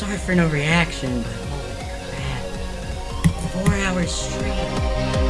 sorry for no reaction, but holy crap. Four hours straight.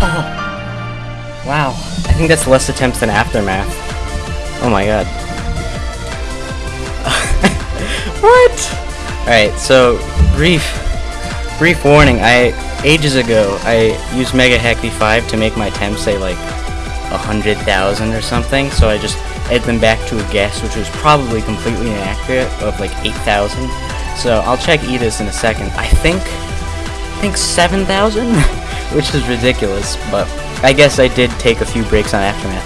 Wow, I think that's less attempts than Aftermath. Oh my god. what? Alright, so, brief, brief warning, I, ages ago, I used Mega Hack V5 to make my attempts say like a hundred thousand or something, so I just add them back to a guess, which was probably completely inaccurate, of like 8,000. So I'll check Edis in a second. I think, I think 7,000? which is ridiculous, but I guess I did take a few breaks on Aftermath.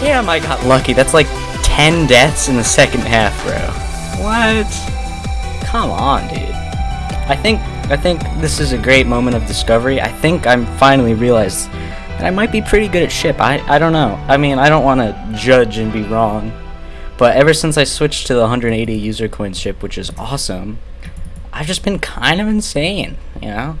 Damn, I got lucky. That's like 10 deaths in the second half, bro. What? Come on, dude. I think I think this is a great moment of discovery. I think I'm finally realized that I might be pretty good at ship. I I don't know. I mean, I don't want to judge and be wrong. But ever since I switched to the 180 user coin ship, which is awesome, I've just been kind of insane, you know?